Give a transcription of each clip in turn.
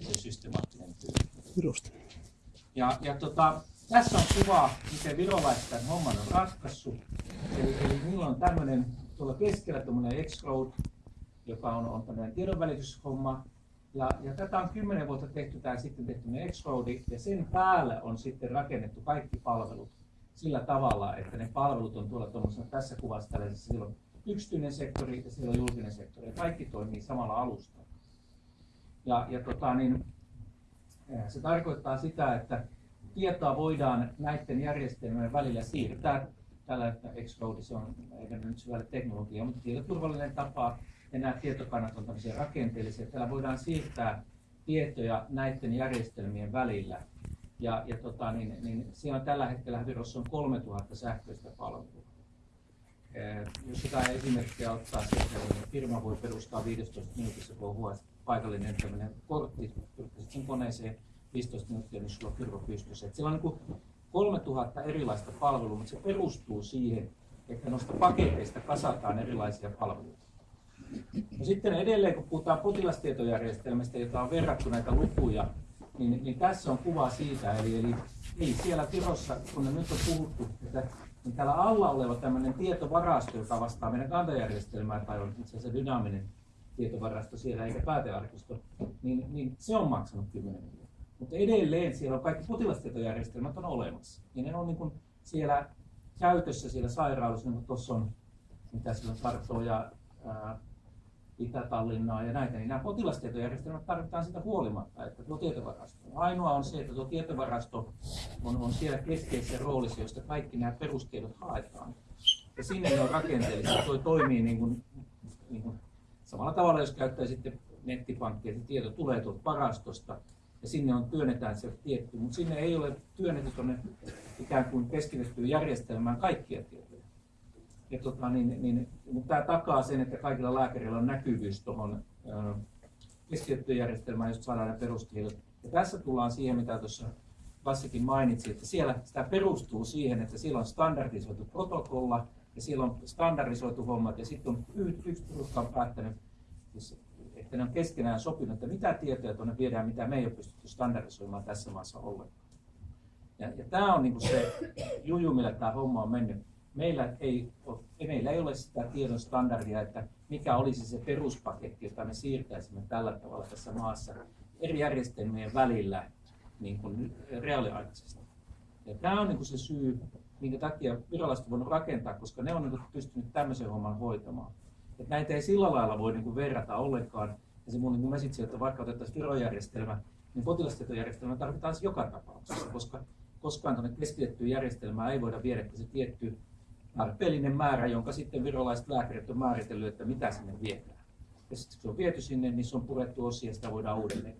se systemaattinen työ. Ja, ja tota, tässä on kuva, miten virolaiset tämän homman on ratkaissut. Eli, eli niillä on tämmöinen tuolla keskellä tämmöinen X-Road, joka on, on tämmöinen tiedonvälityshomma. Ja, ja tätä on kymmenen vuotta tehty, tämä sitten tehty X-Roadi, ja sen päälle on sitten rakennettu kaikki palvelut sillä tavalla, että ne palvelut on tuolla tässä kuvassa tällaisessa, siellä on yksityinen sektori ja siellä on julkinen sektori, ja kaikki toimii samalla alustalla. Ja, ja tota, niin, eh, se tarkoittaa sitä, että tietoa voidaan näiden järjestelmien välillä siirtää. Tällä x se on eikä nyt syvälle teknologia, mutta tietoturvallinen tapa ja nämä tietokannat on tämmöisiä rakenteellisia. Täällä voidaan siirtää tietoja näiden järjestelmien välillä. Ja, ja tota, niin, niin siellä tällä hetkellä Virossa on 3000 sähköistä palvelua. Eh, jos sitä esimerkkiä ottaa niin firma voi perustaa 15 minuutissa, on paikallinen tämmöinen kortti, sen koneeseen 15 minuuttia, niin sulla on firma pystyssä. Et siellä on niin 3000 erilaista palvelua, mutta se perustuu siihen, että noista paketeista kasataan erilaisia palveluita. No sitten edelleen, kun puhutaan potilastietojärjestelmästä, jota on verrattu näitä lukuja, niin, niin tässä on kuva siitä, eli, eli ei siellä Tirossa, kun ne nyt on puhuttu, että niin täällä alla oleva tämmöinen tietovarasto, joka vastaa meidän kantajärjestelmää, tai on itse asiassa dynaaminen tietovarasto siellä eikä päätearkisto, niin, niin se on maksanut 10 miljoonaa. Mutta edelleen siellä on kaikki potilastietojärjestelmät on olemassa. Ja ne on niin kuin siellä käytössä siellä sairaalassa, niin tuossa on, mitä siellä on Tartoa ja Itä-Tallinnaa ja näitä, niin nämä potilastietojärjestelmät tarvitaan sitä huolimatta, että tuo tietovarasto. Ainoa on se, että tuo tietovarasto on, on siellä keskeisessä roolissa, josta kaikki nämä perustiedot haetaan. Ja sinne ne on rakenteellisia. Tuo toimii niin kuin, niin kuin samalla tavalla, jos käyttää sitten nettipankkia, että tieto tulee tuolta varastosta ja sinne on työnnetään se tietty, mutta sinne ei ole työnnetty tuonne ikään kuin keskitettyyn järjestelmään kaikkia tietoja. Ja tota, niin, niin, mutta tämä takaa sen, että kaikilla lääkärillä on näkyvyys tuohon keskitettyyn järjestelmään, josta saadaan ne perustiedot. Ja tässä tullaan siihen, mitä tuossa Lassikin mainitsi, että siellä sitä perustuu siihen, että siellä on standardisoitu protokolla ja siellä on standardisoitu hommat ja sitten on yksi porukka on päättänyt, siis, että ne on keskenään sopinut, että mitä tietoja tuonne viedään, mitä me ei ole pystytty standardisoimaan tässä maassa ollenkaan. Ja, ja tämä on niin se juju, millä tämä homma on mennyt meillä ei, ole, meillä ei ole sitä tiedon standardia, että mikä olisi se peruspaketti, jota me siirtäisimme tällä tavalla tässä maassa eri järjestelmien välillä niin kuin reaaliaikaisesti. Ja tämä on niin kuin se syy, minkä takia viralliset voivat rakentaa, koska ne on niin pystynyt tämmöisen homman hoitamaan. Et näitä ei sillä lailla voi niin kuin verrata ollenkaan. Ja se mun niin mesitsi, että vaikka otettaisiin virojärjestelmä, niin potilastietojärjestelmä tarvitaan joka tapauksessa, koska koskaan tuonne keskitettyyn järjestelmään ei voida viedä se tietty tarpeellinen määrä, jonka sitten virolaiset lääkärit on määritellyt, että mitä sinne viedään. Ja sitten kun se on viety sinne, niin se on purettu osia ja sitä voidaan uudelleen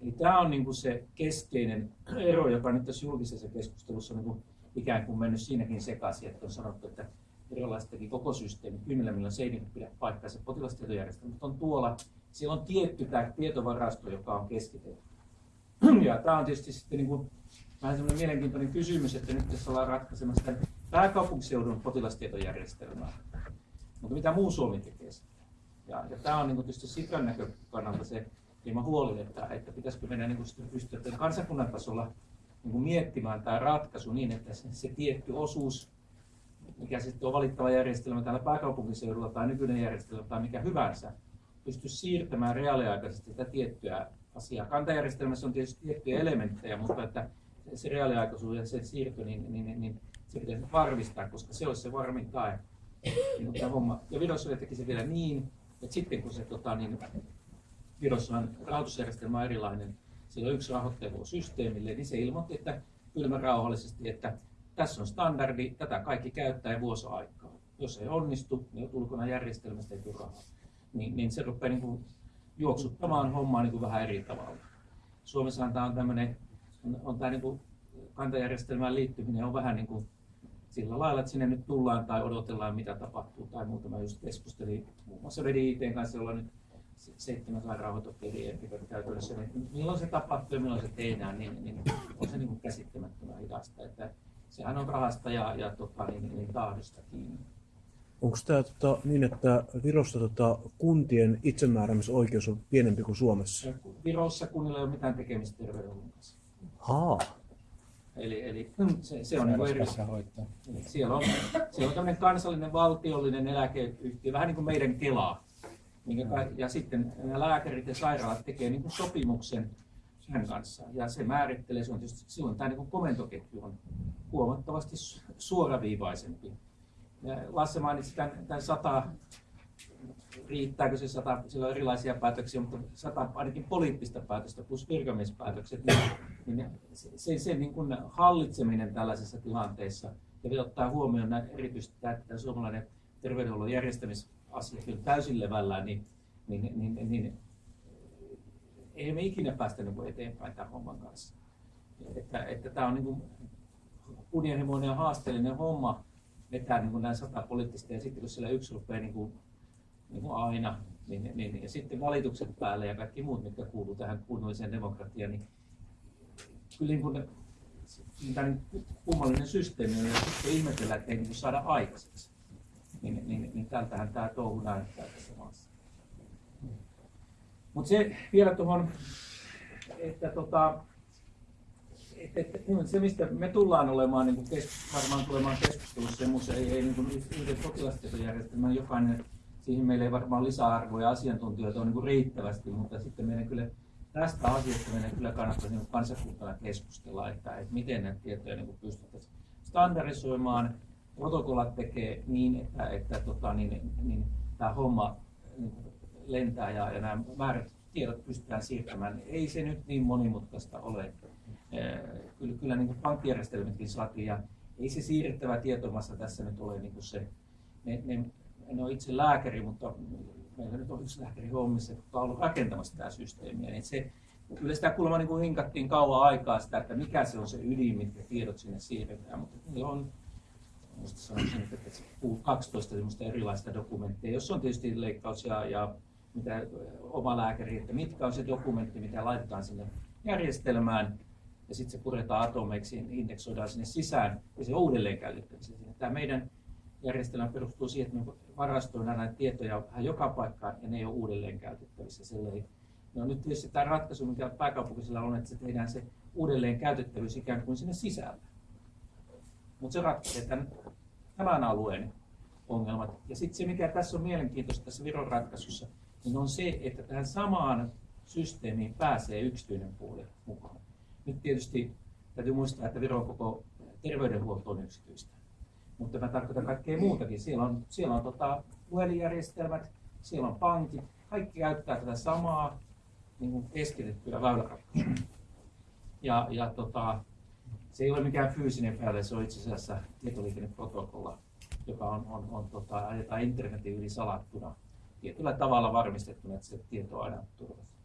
Eli tämä on niin kuin se keskeinen ero, joka nyt tässä julkisessa keskustelussa on niin kuin ikään kuin mennyt siinäkin sekaisin, että on sanottu, että virolaiset teki koko systeemi, kymmenen miljoonaa se ei niin pidä paikkaa, se potilastietojärjestelmä, mutta on tuolla, siellä on tietty tämä tietovarasto, joka on keskitetty. Ja tämä on tietysti sitten niin kuin, vähän semmoinen mielenkiintoinen kysymys, että nyt tässä ollaan ratkaisemassa pääkaupunkiseudun potilastietojärjestelmää. Mutta mitä muu Suomi tekee sitten? Ja, ja tämä on niin tietysti Sitran näkökannalta se hieman huoli, että, että pitäisikö meidän niin pystyä kansakunnan tasolla niin miettimään tämä ratkaisu niin, että se, se tietty osuus, mikä sitten on valittava järjestelmä täällä pääkaupunkiseudulla tai nykyinen järjestelmä tai mikä hyvänsä, pystyisi siirtämään reaaliaikaisesti tätä tiettyä asiaa. Kantajärjestelmässä on tietysti tiettyjä elementtejä, mutta että se reaaliaikaisuus ja se siirto, niin, niin, niin, niin se pitäisi varmistaa, koska se olisi se varmin tae. Mutta homma. Ja Virossa teki se vielä niin, että sitten kun se tota, niin, Virossahan rahoitusjärjestelmä on erilainen, sillä on yksi rahoittaja systeemille, niin se ilmoitti, että kylmä rauhallisesti, että tässä on standardi, tätä kaikki käyttää ja vuosi aikaa. Jos ei onnistu, niin ulkona järjestelmästä ei tule rahaa. Niin, niin se rupeaa niin kuin juoksuttamaan hommaa niin kuin vähän eri tavalla. Suomessahan tämä on tämmöinen, on, on tämä niin kuin kantajärjestelmään liittyminen on vähän niin kuin sillä lailla, että sinne nyt tullaan tai odotellaan, mitä tapahtuu tai muuta. Mä just keskustelin muun muassa VDITn kanssa, jolla nyt seitsemän sairaanhoitopiiriä käytössä, niin milloin se tapahtuu ja milloin se tehdään, niin, niin on se niin kuin käsittämättömän hidasta. Että sehän on rahasta ja, ja tota, niin, niin tahdosta kiinni. Onko tämä tota, niin, että Virossa tota, kuntien itsemääräämisoikeus on pienempi kuin Suomessa? Virossa kunnilla ei ole mitään tekemistä terveydenhuollon kanssa. Haa. Eli, eli se, se on niin eri. Siellä on, siellä on tämmöinen kansallinen valtiollinen eläkeyhtiö, vähän niin kuin meidän Kela. Ja sitten nämä lääkärit ja sairaalat tekee niin sopimuksen sen kanssa. Ja se määrittelee, se on tietysti, silloin tämä niin komentoketju on huomattavasti suoraviivaisempi. Lasse mainitsi tämän, tämän sata, riittääkö se sata, sillä on erilaisia päätöksiä, mutta sata ainakin poliittista päätöstä plus virkamiespäätökset, niin, niin se, se, se niin kuin hallitseminen tällaisessa tilanteessa ja ottaa huomioon erityisesti tämä, tämä suomalainen terveydenhuollon järjestämisasia kyllä täysin levällään, niin, niin, niin, niin, niin ei me ikinä päästä niin eteenpäin tämän homman kanssa. Että, että tämä on niin kuin kunnianhimoinen ja haasteellinen homma vetää niin kuin näin sata poliittista ja sitten kun siellä yksi rupeaa niin kuin, niin kuin aina, niin, niin, niin, ja sitten valitukset päälle ja kaikki muut, mitkä kuuluu tähän kunnolliseen demokratiaan, niin kyllä niin kuin, tämä niin kummallinen systeemi on, ja sitten ihmetellään, että ei niin saada aikaiseksi. Niin, niin, niin tältähän tämä touhu näyttää tässä maassa. Mutta se vielä tuohon, että tota, et, et, niin, se, mistä me tullaan olemaan, niin kuin kes, varmaan tulemaan keskustelussa ja ei, ei niin kuin yhden potilastietojärjestelmän jokainen, siihen meillä ei varmaan lisäarvoja ja asiantuntijoita on niin kuin riittävästi, mutta sitten meidän kyllä tästä asiasta meidän kyllä kannattaisi niin kansakuntana keskustella, että, että miten näitä tietoja niin pystyttäisiin standardisoimaan. Protokollat tekee niin, että, että tota, niin, niin, tämä homma niin lentää ja, ja nämä määrät tiedot pystytään siirtämään. Ei se nyt niin monimutkaista ole. Kyllä, kyllä niin kuin pankkijärjestelmätkin saatiin ja ei se siirrettävä tietomassa tässä nyt ole niin kuin se. Ne, ne, en ole itse lääkäri, mutta meillä nyt on yksi lääkäri hommissa, joka on ollut rakentamassa tätä systeemiä. Niin se, kyllä sitä kuulemma niin kuin hinkattiin kauan aikaa sitä, että mikä se on se ydin, mitkä tiedot sinne siirretään. Mutta on Minusta sanoisin, että 12 erilaista dokumentteja, jos on tietysti leikkaus ja, ja mitä oma lääkäri, että mitkä on se dokumentti, mitä laitetaan sinne järjestelmään, ja sitten se puretaan atomeiksi, indeksoidaan sinne sisään, ja se uudelleen käytettävissä. Tämä meidän järjestelmä perustuu siihen, että me varastoidaan näitä tietoja vähän joka paikkaan, ja ne ei ole uudelleen käytettävissä. Ei, no nyt tietysti tämä ratkaisu, mikä pääkaupunkisella on, että se tehdään se uudelleen käytettävyys ikään kuin sinne sisällä. Mutta se ratkaisee tämän, tämän alueen ongelmat. Ja sitten se, mikä tässä on mielenkiintoista tässä Viron ratkaisussa, niin on se, että tähän samaan systeemiin pääsee yksityinen puoli mukaan. Nyt tietysti täytyy muistaa, että Viron koko terveydenhuolto on yksityistä. Mutta mä tarkoitan kaikkea muutakin. Siellä on, siellä on tota, puhelinjärjestelmät, siellä on pankit, kaikki käyttää tätä samaa niin keskitettyä väyläratkaisua. Ja, ja tota, se ei ole mikään fyysinen väylä, se on itse asiassa tietoliikenneprotokolla, joka on, on, on tota, ajetaan internetin yli salattuna tietyllä tavalla varmistettuna, että se tieto on aina turvassa.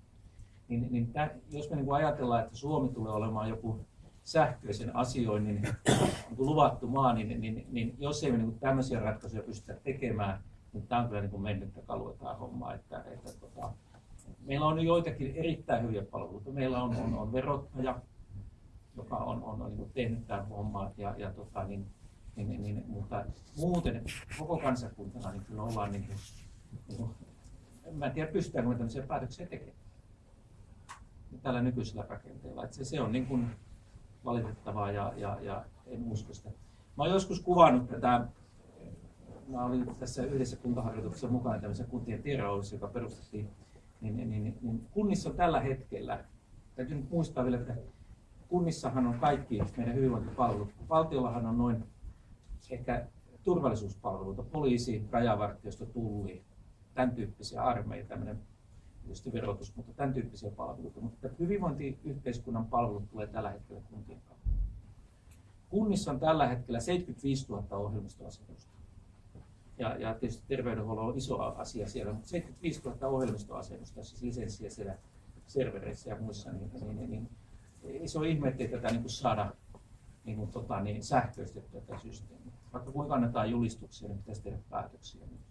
Niin, niin tämän, jos me niin ajatellaan, että Suomi tulee olemaan joku sähköisen asioinnin niin kuin luvattu maa, niin, niin, niin jos ei me niin tämmöisiä ratkaisuja pystytä tekemään, niin tämä on kyllä niin mennyttä kalua tämä homma. Että, että, tota, meillä on joitakin erittäin hyviä palveluita. Meillä on, on, on verottaja, joka on, on, on niin tehnyt tämän homman, ja, ja tota, niin, niin, niin, niin, mutta muuten koko kansakuntana niin kyllä ollaan niin kuin, niin mä en tiedä pystytäänkö me tämmöisiä päätöksiä tekemään tällä nykyisellä rakenteella. Että se, se on niin kuin valitettavaa ja, ja, ja en usko sitä. Mä olen joskus kuvannut tätä, mä olin tässä yhdessä kuntaharjoituksessa mukana tämmöisessä kuntien tiedonhallinnossa, joka perustettiin, niin, niin, niin, niin kunnissa on tällä hetkellä, täytyy nyt muistaa vielä, että kunnissahan on kaikki meidän hyvinvointipalvelut. Valtiollahan on noin ehkä turvallisuuspalveluita, poliisi, rajavartiosto, tulli, tämän tyyppisiä armeija, tämmöinen tietysti verotus, mutta tämän tyyppisiä palveluita. Mutta hyvinvointiyhteiskunnan palvelut tulee tällä hetkellä kuntien kautta. Kunnissa on tällä hetkellä 75 000 ohjelmistoasetusta. Ja, ja tietysti terveydenhuolto on iso asia siellä, mutta 75 000 ohjelmistoasetusta, siis lisenssiä siellä servereissä ja muissa, niin, niin, niin, niin iso ihme, ettei tätä niin kuin saada niin kuin, tota, niin sähköistettyä tätä systeemiä. Vaikka kuinka annetaan julistuksia, niin pitäisi tehdä päätöksiä myös.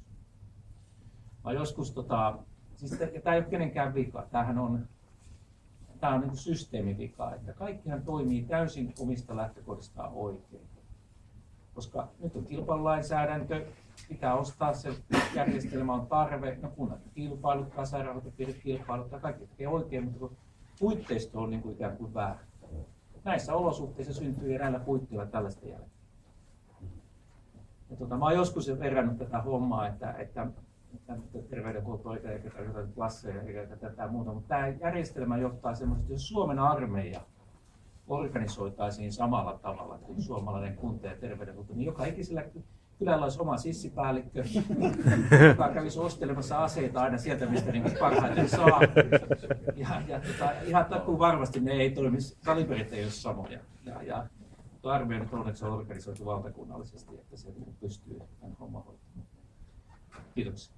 Mä joskus, tota, siis tämä ei ole kenenkään vika, tämähän on, tämä on niin systeemivika, että kaikkihan toimii täysin omista lähtökohdistaan oikein. Koska nyt on kilpailulainsäädäntö, pitää ostaa se järjestelmä on tarve, no kunnat kilpailuttaa, sairaanhoitopiirit kilpailuttaa, kaikki tekee oikein, mutta puitteisto on niin kuin ikään kuin väärä. Näissä olosuhteissa syntyy eräällä puitteilla tällaista jälkeä. Ja tota, mä oon joskus verrannut tätä hommaa, että, että, että terveydenhuolto eikä, eikä tarkoita lasseja eikä tätä muuta, mutta tämä järjestelmä johtaa semmoisesti, jos Suomen armeija organisoitaisiin samalla tavalla kuin suomalainen kunta ja terveydenhuolto, niin joka ikisellä kylällä olisi oma sissipäällikkö, joka kävisi ostelemassa aseita aina sieltä, mistä niin parhaiten saa. Ja, ja tota, ihan takuu varmasti ne ei toimisi, kaliberit ei ole samoja. Ja, ja armeija nyt onneksi on organisoitu valtakunnallisesti, että se pystyy tämän homman hoitamaan. Kiitoksia.